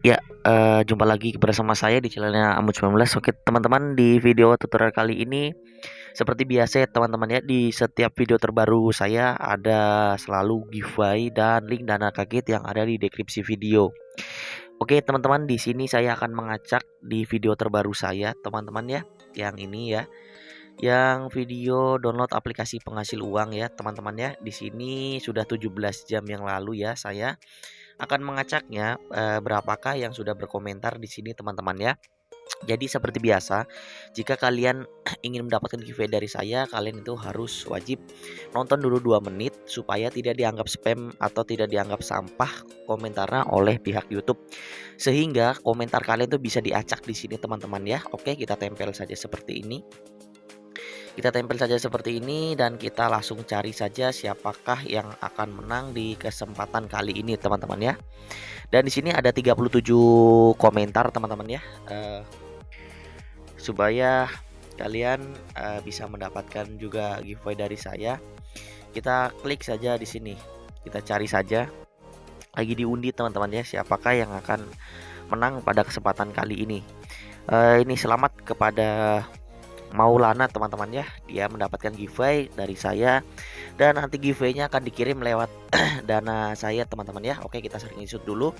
Ya uh, jumpa lagi bersama saya di channelnya Amut 19 Oke teman-teman di video tutorial kali ini Seperti biasa ya teman-teman ya Di setiap video terbaru saya ada selalu giveaway dan link dana kaget yang ada di deskripsi video. Oke teman-teman di sini saya akan mengacak di video terbaru saya teman-teman ya Yang ini ya. Yang video download aplikasi penghasil uang ya teman-teman ya. Di sini sudah 17 jam yang lalu ya saya akan mengacaknya e, berapakah yang sudah berkomentar di sini teman-teman ya. Jadi seperti biasa, jika kalian ingin mendapatkan giveaway dari saya, kalian itu harus wajib nonton dulu 2 menit supaya tidak dianggap spam atau tidak dianggap sampah komentarnya oleh pihak YouTube. Sehingga komentar kalian itu bisa diacak di sini teman-teman ya. Oke, kita tempel saja seperti ini. Kita tempel saja seperti ini dan kita langsung cari saja siapakah yang akan menang di kesempatan kali ini teman-teman ya. Dan di sini ada 37 komentar teman-teman ya. Uh, supaya kalian uh, bisa mendapatkan juga giveaway dari saya. Kita klik saja di sini. Kita cari saja lagi diundi teman-teman ya siapakah yang akan menang pada kesempatan kali ini. Uh, ini selamat kepada Maulana teman-teman ya. Dia mendapatkan giveaway dari saya. Dan nanti giveaway-nya akan dikirim lewat dana saya teman-teman ya. Oke kita sering isut dulu.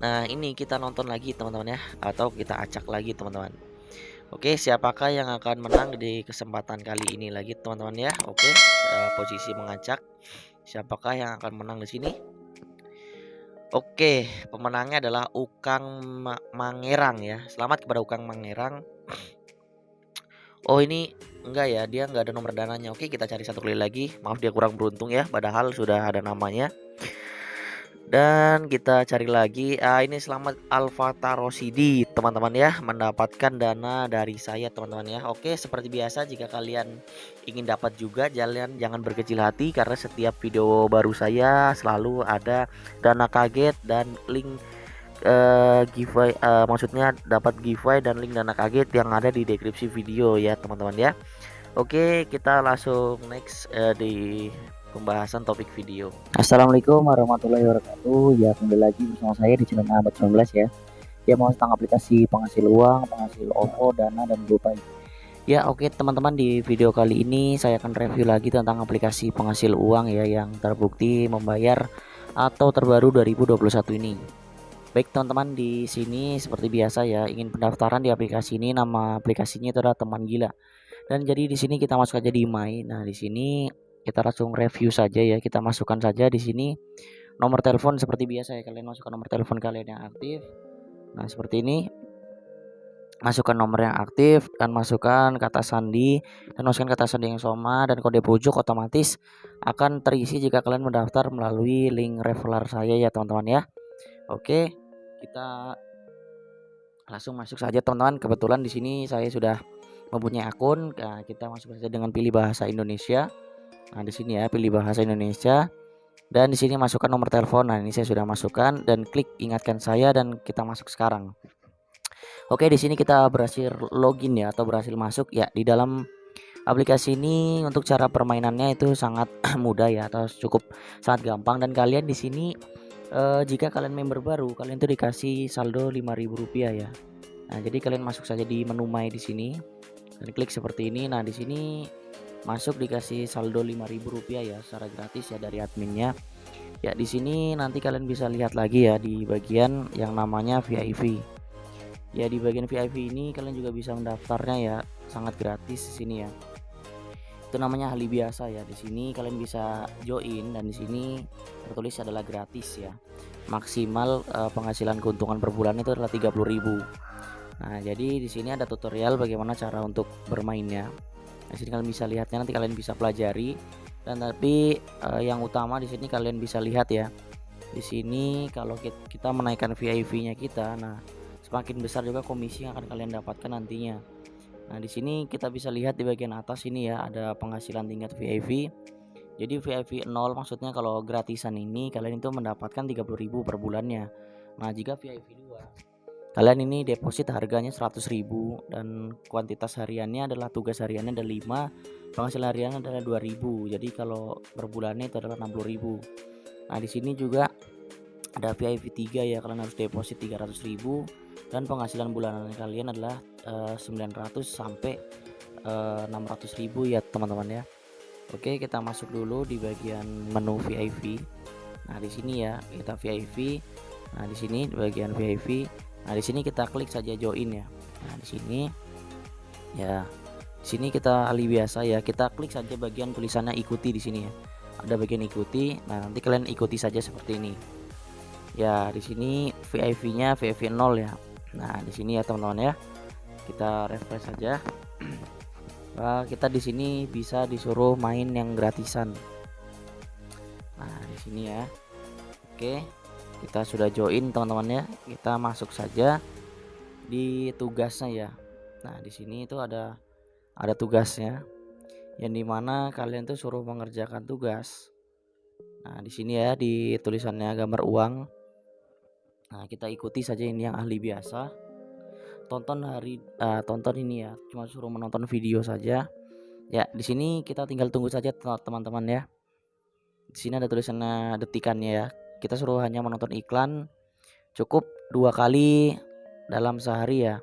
Nah ini kita nonton lagi teman-teman ya. Atau kita acak lagi teman-teman. Oke siapakah yang akan menang di kesempatan kali ini lagi teman-teman ya? Oke uh, posisi mengacak. Siapakah yang akan menang di sini? Oke, pemenangnya adalah Ukang Mangerang ya. Selamat kepada Ukang Mangerang. Oh ini enggak ya dia enggak ada nomor dananya. Oke kita cari satu kali lagi. Maaf dia kurang beruntung ya Padahal sudah ada namanya. Dan kita cari lagi. Ah, ini selamat Alfa Tarosidi teman-teman ya mendapatkan dana dari saya teman-teman ya. Oke seperti biasa jika kalian ingin dapat juga jalan jangan berkecil hati karena setiap video baru saya selalu ada dana kaget dan link uh, giveaway uh, maksudnya dapat giveaway dan link dana kaget yang ada di deskripsi video ya teman-teman ya. Oke kita langsung next uh, di pembahasan topik video. Assalamualaikum warahmatullahi wabarakatuh. Ya kembali lagi bersama saya di channel Ahmad 19 ya. Ya mau tentang aplikasi penghasil uang penghasil OVO dana dan GoPay Ya oke teman-teman di video kali ini saya akan review lagi tentang aplikasi penghasil uang ya yang terbukti membayar atau terbaru 2021 ini Baik teman-teman di sini seperti biasa ya ingin pendaftaran di aplikasi ini nama aplikasinya itu adalah teman gila. Dan jadi di sini kita masuk aja di My. Nah, di sini kita langsung review saja ya. Kita masukkan saja di sini nomor telepon seperti biasa ya kalian masukkan nomor telepon kalian yang aktif. Nah, seperti ini. Masukkan nomor yang aktif dan masukkan kata sandi dan masukkan kata sandi yang sama dan kode pojok otomatis akan terisi jika kalian mendaftar melalui link referral saya ya teman-teman ya. Oke, kita langsung masuk saja teman-teman. Kebetulan di sini saya sudah mempunyai akun. Nah, kita masuk saja dengan pilih bahasa Indonesia. Nah, di sini ya pilih bahasa Indonesia. Dan di sini masukkan nomor telepon. Nah, ini saya sudah masukkan dan klik ingatkan saya dan kita masuk sekarang. Oke, di sini kita berhasil login ya atau berhasil masuk ya di dalam aplikasi ini untuk cara permainannya itu sangat mudah ya atau cukup sangat gampang dan kalian di sini uh, jika kalian member baru kalian tuh dikasih saldo Rp5.000 ya. Nah jadi kalian masuk saja di menu my di sini. Dan klik seperti ini. Nah di sini masuk dikasih saldo Rp5.000 ya secara gratis ya dari adminnya. Ya di sini nanti kalian bisa lihat lagi ya di bagian yang namanya VIP ya di bagian VIP ini kalian juga bisa mendaftarnya ya sangat gratis di sini ya itu namanya hali biasa ya. Di sini kalian bisa join dan di sini tertulis adalah gratis ya. Maksimal uh, penghasilan keuntungan per bulan itu adalah 30.000 nah jadi di sini ada tutorial bagaimana cara untuk bermainnya. Di sini kalian bisa lihatnya nanti kalian bisa pelajari. Dan tapi uh, yang utama di sini kalian bisa lihat ya. Di sini kalau kita menaikkan VIP nya kita nah semakin besar juga komisi yang akan kalian dapatkan nantinya Nah, di sini kita bisa lihat di bagian atas ini ya ada penghasilan tingkat VIP. Jadi VIP 0 maksudnya kalau gratisan ini kalian itu mendapatkan 30.000 per bulannya. Nah, jika VIP 2 kalian ini deposit harganya 100.000 dan kuantitas hariannya adalah tugas hariannya ada 5, penghasilan hariannya adalah 2000. Jadi kalau per bulannya itu adalah 60.000. Nah, di sini juga ada VIP 3 ya kalian harus deposit 300.000 dan penghasilan bulanan kalian adalah uh, 900 sampai uh, 600.000 ya teman-teman ya. Oke kita masuk dulu di bagian menu VIP nah di sini ya kita VIP nah di sini di bagian VIP nah di sini kita klik saja join ya. Nah di sini ya di sini kita alih biasa ya. Kita klik saja bagian tulisannya ikuti di sini ya. Ada bagian ikuti. Nah nanti kalian ikuti saja seperti ini. Ya di sini VIP nya VIP 0 ya. Nah di sini ya teman-teman ya kita refresh saja nah, kita di sini bisa disuruh main yang gratisan. Nah di sini ya. Oke kita sudah join teman-teman ya kita masuk saja di tugasnya ya. Nah di sini itu ada ada tugasnya. Yang di mana kalian tuh suruh mengerjakan tugas. Nah di sini ya di tulisannya gambar uang. Nah, kita ikuti saja ini yang ahli biasa. Tonton hari uh, tonton ini ya, cuma suruh menonton video saja. Ya, di sini kita tinggal tunggu saja teman-teman ya. Di sini ada tulisannya detikannya ya. Kita suruh hanya menonton iklan cukup dua kali dalam sehari ya.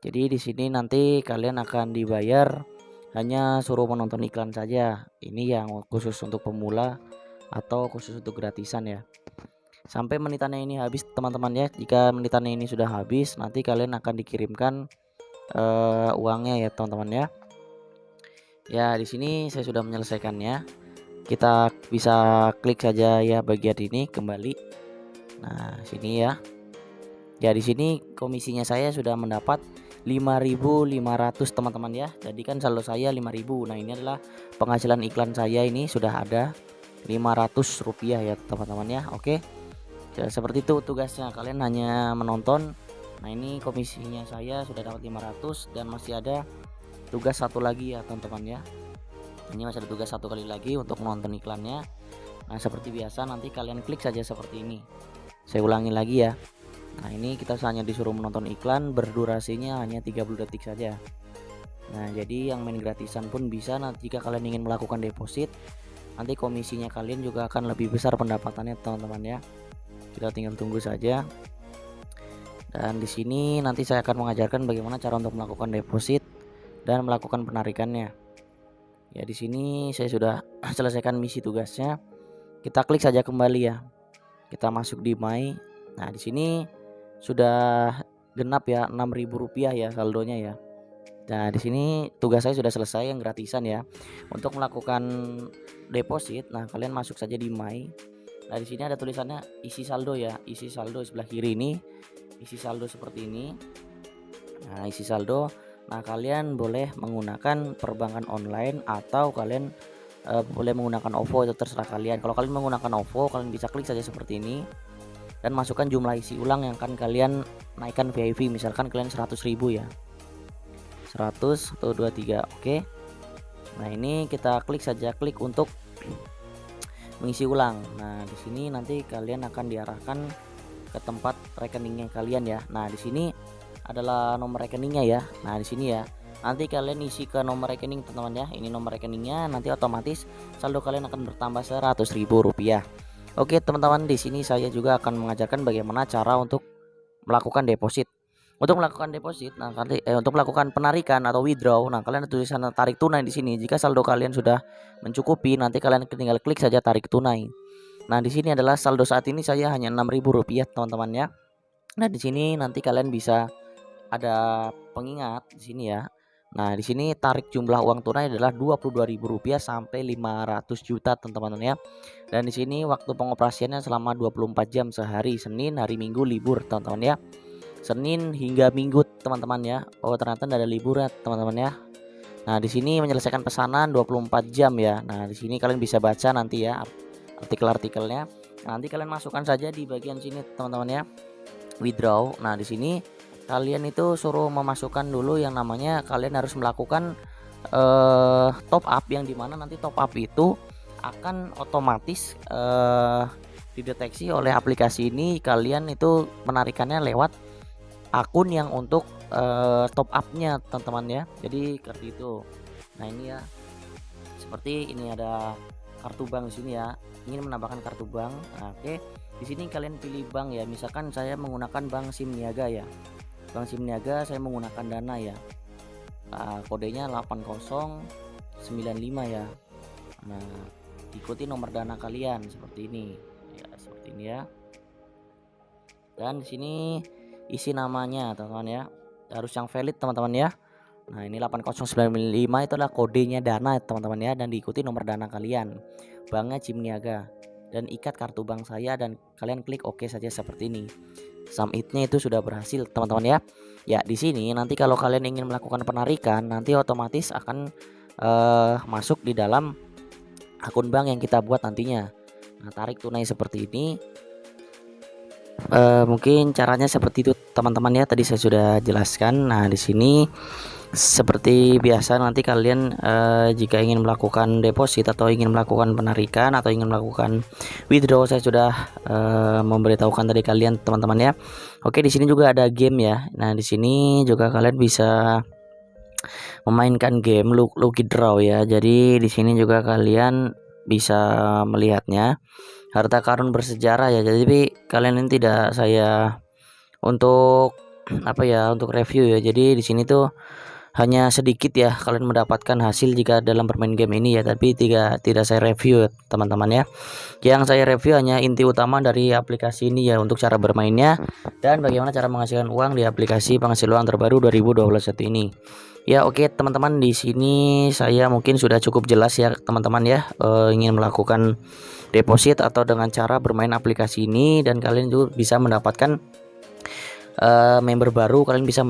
Jadi di sini nanti kalian akan dibayar hanya suruh menonton iklan saja. Ini yang khusus untuk pemula atau khusus untuk gratisan ya sampai menitannya ini habis teman-teman ya. Jika menitannya ini sudah habis nanti kalian akan dikirimkan uh, uangnya ya teman-teman ya. Ya di sini saya sudah menyelesaikannya kita bisa klik saja ya bagian ini kembali. Nah sini ya. Ya di sini komisinya saya sudah mendapat 5.500 teman-teman ya. Jadi kan saldo saya 5.000 nah ini adalah penghasilan iklan saya ini sudah ada 500 rupiah ya teman-teman ya. Oke seperti itu tugasnya. Kalian hanya menonton. Nah ini komisinya saya sudah dapat 500 dan masih ada tugas satu lagi ya teman-teman ya. Ini masih ada tugas satu kali lagi untuk menonton iklannya. Nah seperti biasa nanti kalian klik saja seperti ini. Saya ulangi lagi ya. Nah ini kita hanya disuruh menonton iklan berdurasinya hanya 30 detik saja. Nah jadi yang main gratisan pun bisa. Nanti jika kalian ingin melakukan deposit nanti komisinya kalian juga akan lebih besar pendapatannya teman-teman ya kita tinggal tunggu saja. Dan di sini nanti saya akan mengajarkan bagaimana cara untuk melakukan deposit dan melakukan penarikannya. Ya di sini saya sudah selesaikan misi tugasnya. Kita klik saja kembali ya. Kita masuk di my. Nah di sini sudah genap ya 6000 rupiah ya saldonya ya. Nah, di sini tugas saya sudah selesai yang gratisan ya. Untuk melakukan deposit, nah kalian masuk saja di My. Nah, di sini ada tulisannya isi saldo ya. Isi saldo sebelah kiri ini. Isi saldo seperti ini. Nah, isi saldo. Nah, kalian boleh menggunakan perbankan online atau kalian uh, boleh menggunakan OVO itu terserah kalian. Kalau kalian menggunakan OVO, kalian bisa klik saja seperti ini dan masukkan jumlah isi ulang yang akan kalian naikkan VIP. Misalkan kalian 100.000 ya. 100 atau 23. Oke. Nah, ini kita klik saja klik untuk mengisi ulang. Nah, di sini nanti kalian akan diarahkan ke tempat rekeningnya kalian ya. Nah, di sini adalah nomor rekeningnya ya. Nah, di sini ya. Nanti kalian isi ke nomor rekening teman-teman ya. Ini nomor rekeningnya nanti otomatis saldo kalian akan bertambah ribu rupiah. Oke, teman-teman, di sini saya juga akan mengajarkan bagaimana cara untuk melakukan deposit untuk melakukan deposit, nah nanti eh, untuk melakukan penarikan atau withdraw, nah kalian tulisan tarik tunai di sini. Jika saldo kalian sudah mencukupi, nanti kalian tinggal klik saja tarik tunai. Nah, di sini adalah saldo saat ini saya hanya Rp6.000 teman-teman ya. Nah, di sini nanti kalian bisa ada pengingat di sini ya. Nah, di sini tarik jumlah uang tunai adalah Rp22.000 sampai 500 juta teman-teman ya. Dan di sini waktu pengoperasiannya selama 24 jam sehari, Senin, hari Minggu libur teman-teman ya. Senin hingga Minggu teman-teman ya. Oh ternyata tidak ada libur ya teman-teman ya. Nah di sini menyelesaikan pesanan 24 jam ya. Nah di sini kalian bisa baca nanti ya artikel-artikelnya. Nah, nanti kalian masukkan saja di bagian sini teman-teman ya. Withdraw. Nah di sini kalian itu suruh memasukkan dulu yang namanya kalian harus melakukan uh, top up yang di mana nanti top up itu akan otomatis uh, dideteksi oleh aplikasi ini kalian itu menarikannya lewat akun yang untuk uh, top upnya teman-teman ya. Jadi seperti itu. Nah ini ya. Seperti ini ada kartu bank di sini ya. Ingin menambahkan kartu bank. Nah, oke. Okay. di sini kalian pilih bank ya. Misalkan saya menggunakan bank sim niaga ya. Bank sim niaga saya menggunakan dana ya. Nah, kodenya 8095 ya. Nah ikuti nomor dana kalian seperti ini. Ya seperti ini ya. Dan di sini isi namanya teman-teman ya. Harus yang valid teman-teman ya. Nah ini 8095 itu adalah kodenya dana teman-teman ya dan diikuti nomor dana kalian. Banknya Cimniaga dan ikat kartu bank saya dan kalian klik OK saja seperti ini. Submitnya itu sudah berhasil teman-teman ya. Ya di sini nanti kalau kalian ingin melakukan penarikan nanti otomatis akan uh, masuk di dalam akun bank yang kita buat nantinya. Nah tarik tunai seperti ini uh, mungkin caranya seperti itu teman-teman ya. Tadi saya sudah jelaskan. Nah di sini seperti biasa nanti kalian uh, jika ingin melakukan deposit atau ingin melakukan penarikan atau ingin melakukan withdraw saya sudah uh, memberitahukan tadi kalian teman-teman ya. Oke di sini juga ada game ya. Nah di sini juga kalian bisa memainkan game Lucky Draw ya. Jadi di sini juga kalian bisa melihatnya. Harta karun bersejarah ya. Jadi kalian ini tidak saya untuk apa ya untuk review ya. Jadi di sini tuh hanya sedikit ya kalian mendapatkan hasil jika dalam bermain game ini ya. Tapi tidak tidak saya review teman-teman ya. Yang saya review hanya inti utama dari aplikasi ini ya untuk cara bermainnya. Dan bagaimana cara menghasilkan uang di aplikasi penghasil uang terbaru 2021 ini ya oke okay, teman-teman di sini saya mungkin sudah cukup jelas ya teman-teman ya e, ingin melakukan deposit atau dengan cara bermain aplikasi ini dan kalian juga bisa mendapatkan uh, member baru kalian bisa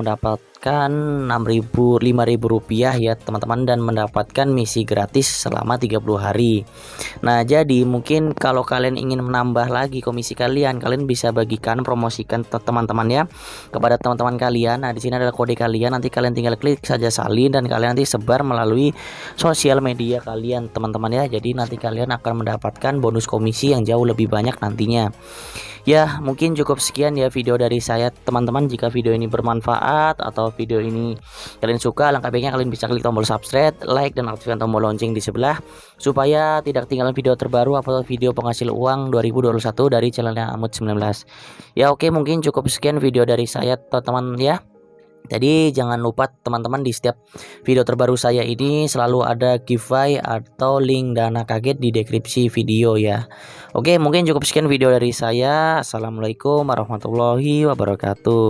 mendapatkan 6000 5000 rupiah ya teman-teman dan mendapatkan misi gratis selama 30 hari. Nah jadi mungkin kalau kalian ingin menambah lagi komisi kalian kalian bisa bagikan promosikan teman-teman ya kepada teman-teman kalian. Nah di sini adalah kode kalian nanti kalian tinggal klik saja salin dan kalian nanti sebar melalui sosial media kalian teman-teman ya. Jadi nanti kalian akan mendapatkan bonus komisi yang jauh lebih banyak nantinya. Ya mungkin cukup sekian ya video dari saya teman-teman. Jika video ini bermanfaat atau video ini kalian suka langkah baiknya kalian bisa klik tombol subscribe like dan aktifkan tombol lonceng di sebelah supaya tidak ketinggalan video terbaru atau video penghasil uang 2021 dari channelnya Amut 19 ya oke mungkin cukup sekian video dari saya teman-teman ya jadi jangan lupa teman-teman di setiap video terbaru saya ini selalu ada giveaway atau link dana kaget di deskripsi video ya. Oke mungkin cukup sekian video dari saya. Assalamualaikum warahmatullahi wabarakatuh.